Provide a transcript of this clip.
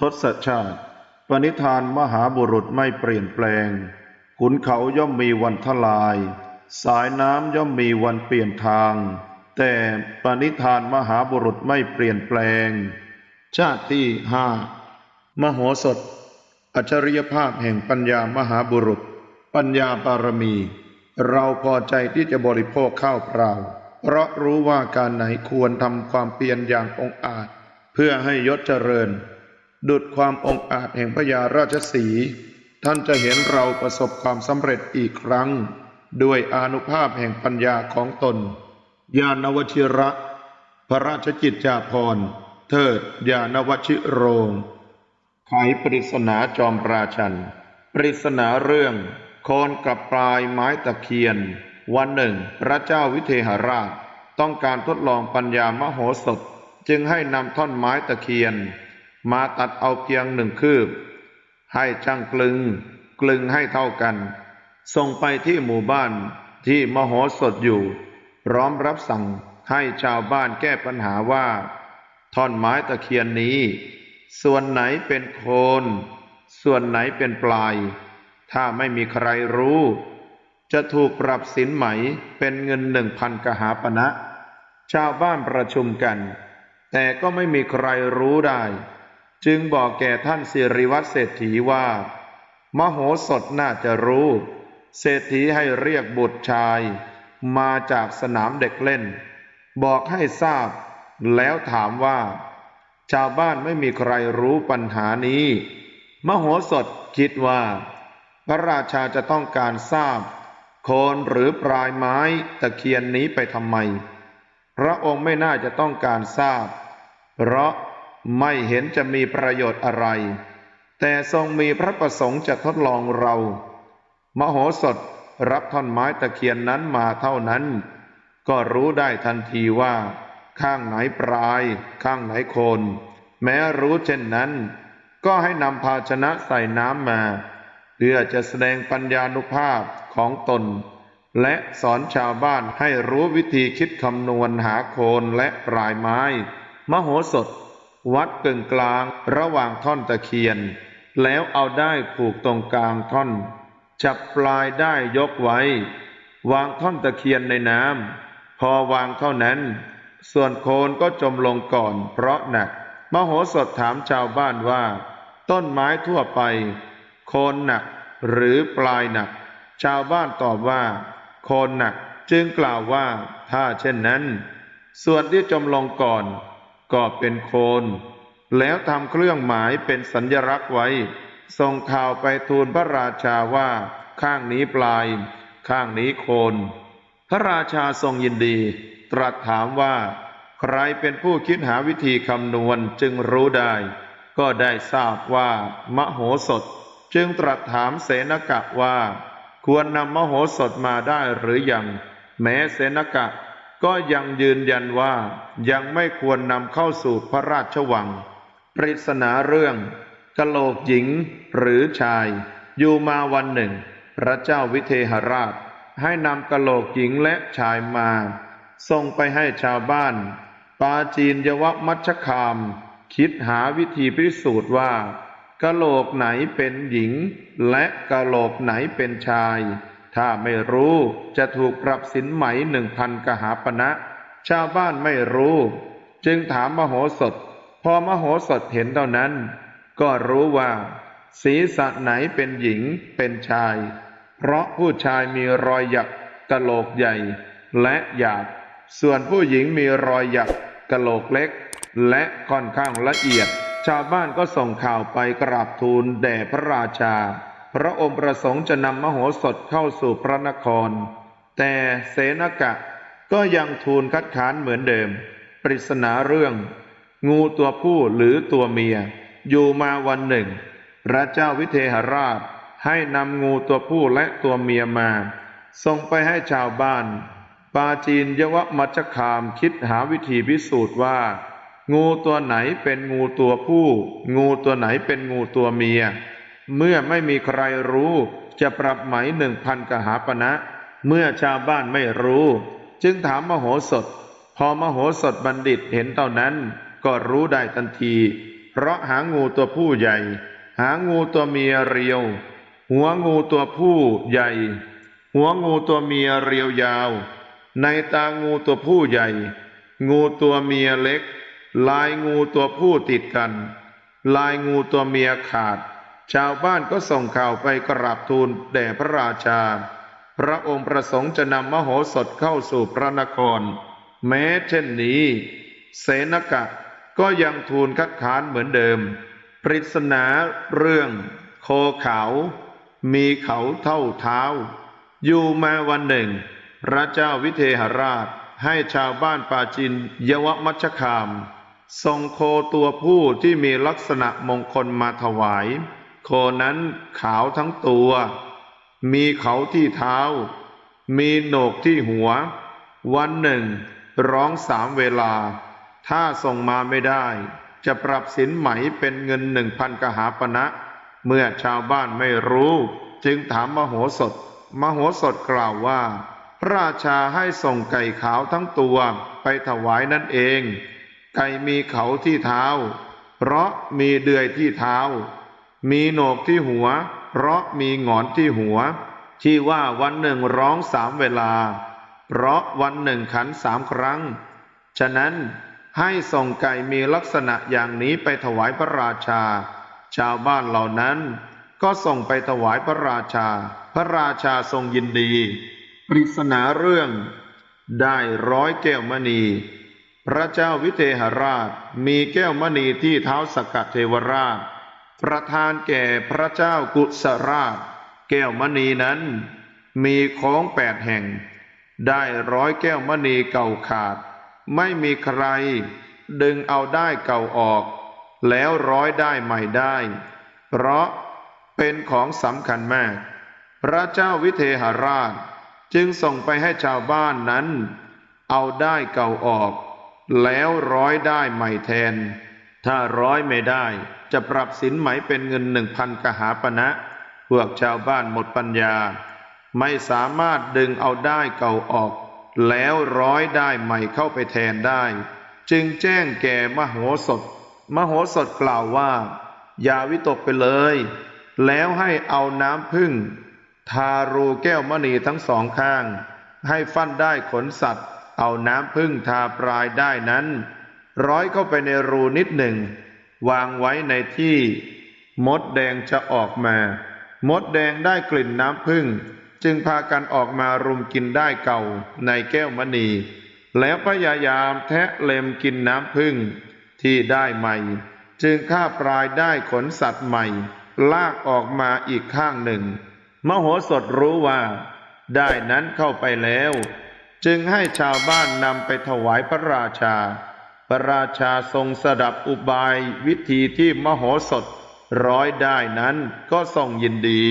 ทศชาติ ปณิธานมหาบุรุษไม่เปลี่ยนแปลง ขุนเขาย่อมมีวันทลาย สายน้ำย่อมมีวันเปลี่ยนทาง แต่ปณิธานมหาบุรุษไม่เปลี่ยนแปลง ชาติที่ห้ามโหสถ อัจฉริยภาพแห่งปัญญามหาบุรุษ ปัญญาบารมี เราพอใจที่จะบริโภคข้าวเปล่า เพราะรู้ว่าการไหนควรทำความเพียรอย่างองอาจ เพื่อให้ยศเจริญ ดุดความองอาจแห่งพญาราชสี ท่านจะเห็นเราประสบความสำเร็จอีกครั้ง ด้วยอนุภาพแห่งปัญญาของตน ญาณวชิระ พระราชกิจจาภรณ์ เทิดญาณวชิโรง ไขปริศนาจอมราชัน ปริศนาเรื่องโคนกับปลายไม้ตะเคียน วันหนึ่ง พระเจ้าวิเทหราช ต้องการทดลองปัญญามโหสถ จึงให้นำท่อนไม้ตะเคียน มาตัดเอาเพียงหนึ่งคืบ ให้ช่างกลึง กลึงให้เท่ากัน ส่งไปที่หมู่บ้านที่มโหสถอยู่ พร้อมรับสั่งให้ชาวบ้านแก้ปัญหาว่าท่อนไม้ตะเคียนนี้ ส่วนไหนเป็นโคน ส่วนไหนเป็นปลาย ถ้าไม่มีใครรู้ จะถูกปรับสินไหมเป็นเงินหนึ่งพันกหาปณะชาวบ้านประชุมกัน แต่ก็ไม่มีใครรู้ได้ จึงบอกแก่ท่านสิริวัตรเศรษฐีว่า มโหสถน่าจะรู้ เศรษฐีให้เรียกบุตรชาย มาจากสนามเด็กเล่น บอกให้ทราบ แล้วถามว่า ชาวบ้านไม่มีใครรู้ปัญหานี้ มโหสถคิดว่า พระราชาจะต้องการทราบโคนหรือปลายไม้ตะเคียนนี้ไปทำไม พระองค์ไม่น่าจะต้องการทราบ เพราะ ไม่เห็นจะมีประโยชน์อะไร แต่ทรงมีพระประสงค์จะทดลองเรา มโหสถรับท่อนไม้ตะเคียนนั้นมาเท่านั้น ก็รู้ได้ทันทีว่า ข้างไหนปลาย ข้างไหนโคน แม้รู้เช่นนั้น ก็ให้นำภาชนะใส่น้ำมา เพื่อจะแสดงปัญญานุภาพของตน และสอนชาวบ้านให้รู้วิธีคิดคำนวณหาโคนและปลายไม้ มโหสถ วัดกึ่งกลางระหว่างท่อนตะเคียน แล้วเอาได้ผูกตรงกลางท่อน จับปลายได้ยกไว้ วางท่อนตะเคียนในน้ำพอวางเท่านั้น ส่วนโคนก็จมลงก่อนเพราะหนัก มโหสถถามชาวบ้านว่า ต้นไม้ทั่วไป โคนหนักหรือปลายหนัก ชาวบ้านตอบว่า โคนหนักจึงกล่าวว่าถ้าเช่นนั้น ส่วนที่จมลงก่อน ก็เป็นโคน แล้วทำเครื่องหมายเป็นสัญลักษณ์ไว้ ส่งข่าวไปทูลพระราชาว่าข้างนี้ปลาย ข้างนี้โคน พระราชาทรงยินดี ตรัสถามว่า ใครเป็นผู้คิดหาวิธีคำนวณจึงรู้ได้ ก็ได้ทราบว่ามโหสถ จึงตรัสถามเสนกะว่า ควรนำมโหสถมาได้หรือยัง แม้เสนกะ ก็ยังยืนยันว่ายังไม่ควรนำเข้าสู่พระราชวัง ปริศนาเรื่องกะโหลกหญิงหรือชาย อยู่มาวันหนึ่ง พระเจ้าวิเทหราช ให้นำกะโหลกหญิงและชายมา ส่งไปให้ชาวบ้าน ปาจีนยวมัชคาม คิดหาวิธีพิสูจน์ว่ากะโหลกไหนเป็นหญิง และกะโหลกไหนเป็นชาย ถ้าไม่รู้จะถูกปรับสินไหมหนึ่งพันกหาปณะชาวบ้านไม่รู้ จึงถามมโหสถ พอมโหสถเห็นเท่านั้น ก็รู้ว่า ศีรษะไหนเป็นหญิงเป็นชาย เพราะผู้ชายมีรอยหยักกะโหลกใหญ่ และหยาบส่วนผู้หญิงมีรอยหยักกะโหลกเล็ก และค่อนข้างละเอียด ชาวบ้านก็ส่งข่าวไปกราบทูลแด่พระราชา พระองค์ประสงค์จะนำมโหสถเข้าสู่พระนคร แต่เสนกะก็ยังทูลคัดค้านเหมือนเดิม ปริศนาเรื่อง งูตัวผู้หรือตัวเมีย อยู่มาวันหนึ่ง พระเจ้าวิเทหราชให้นำงูตัวผู้และตัวเมียมา ส่งไปให้ชาวบ้าน ปาจีนยวมัชคามคิดหาวิธีพิสูจน์ว่า งูตัวไหนเป็นงูตัวผู้ งูตัวไหนเป็นงูตัวเมีย เมื่อไม่มีใครรู้ จะปรับไหมหนึ่งพันกหาปณะเมื่อชาวบ้านไม่รู้ จึงถามมโหสถ พอมโหสถบัณฑิตเห็นเท่านั้น ก็รู้ได้ทันที เพเพราะหางูตัวผู้ใหญ่ หางูตัวเมียเรียว หัวงูตัวผู้ใหญ่ หัวงูตัวเมียเรียวยาว ในตางูตัวผู้ใหญ่ งูตัวเมียเล็ก ลายงูตัวผู้ติดกัน ลายงูตัวเมียขาด ชาวบ้านก็ส่งข่าวไปกราบทูลแด่พระราชา พระองค์ประสงค์จะนำมโหสถเข้าสู่พระนคร แม้เช่นนี้ เสนกะก็ยังทูลคัดค้านเหมือนเดิม ปริศนาเรื่องโคเขา มีเขาเท่าเท้า อยู่มาวันหนึ่ง พระเจ้าวิเทหราชให้ชาวบ้านปาจินยวมัชคาม ส่งโคตัวผู้ที่มีลักษณะมงคลมาถวาย โคนั้นขาวทั้งตัว มีเขาที่เท้า มีโหนกที่หัว วันหนึ่ง ร้องสามเวลา ถ้าส่งมาไม่ได้ จะปรับสินไหมเป็นเงินหนึ่งพันกหาปณะเมื่อชาวบ้านไม่รู้ จึงถามมโหสถ มโหสถกล่าวว่า พระราชาให้ส่งไก่ขาวทั้งตัวไปถวายนั่นเอง ไก่มีเขาที่เท้า เพราะมีเดือยที่เท้า มีโหนกที่หัว เพราะมีหงอนที่หัว ที่ว่าวันหนึ่งร้องสามเวลา เพราะวันหนึ่งขันสามครั้ง ฉะนั้นให้ส่งไก่มีลักษณะอย่างนี้ไปถวายพระราชา ชาวบ้านเหล่านั้นก็ส่งไปถวายพระราชา พระราชาทรงยินดี ปริศนาเรื่อง ได้ร้อยแก้วมณี พระเจ้าวิเทหราชมีแก้วมณีที่เท้าสกกัดเทวราช ประทานแก่พระเจ้ากุศราช แก้วมณีนั้น มีโค้งแปดแห่ง ได้ร้อยแก้วมณีเก่าขาด ไม่มีใคร ดึงเอาได้เก่าออก แล้วร้อยได้ใหม่ได้ เพราะเป็นของสำคัญมาก พระเจ้าวิเทหราช จึงส่งไปให้ชาวบ้านนั้น เอาได้เก่าออก แล้วร้อยได้ใหม่แทน ถ้าร้อยไม่ได้ จะปรับสินไหมเป็นเงินหนึ่งพันกหาปณะพวกชาวบ้านหมดปัญญา ไม่สามารถดึงเอาได้เก่าออก แล้วร้อยได้ใหม่เข้าไปแทนได้ จึงแจ้งแก่มโหสถ มโหสถกล่าวว่า อย่าวิตกไปเลย แล้วให้เอาน้ำพึ่ง ทารูแก้วมณีทั้งสองข้าง ให้ฟันได้ขนสัตว์ เอาน้ำพึ่งทาปลายได้นั้น ร้อยเข้าไปในรูนิดหนึ่ง วางไว้ในที่มดแดงจะออกมา มดแดงได้กลิ่นน้ำพึ่ง จึงพากันออกมารุมกินได้เก่าในแก้วมณี แล้วพยายามแทะเล็มกินน้ำพึ่งที่ได้ใหม่ จึงฆ่าปลายได้ขนสัตว์ใหม่ ลากออกมาอีกข้างหนึ่ง มโหสถรู้ว่า ได้นั้นเข้าไปแล้ว จึงให้ชาวบ้านนำไปถวายพระราชา พระราชาทรงสดับอุบายวิธีที่มโหสถร้อยได้นั้นก็ทรงยินดี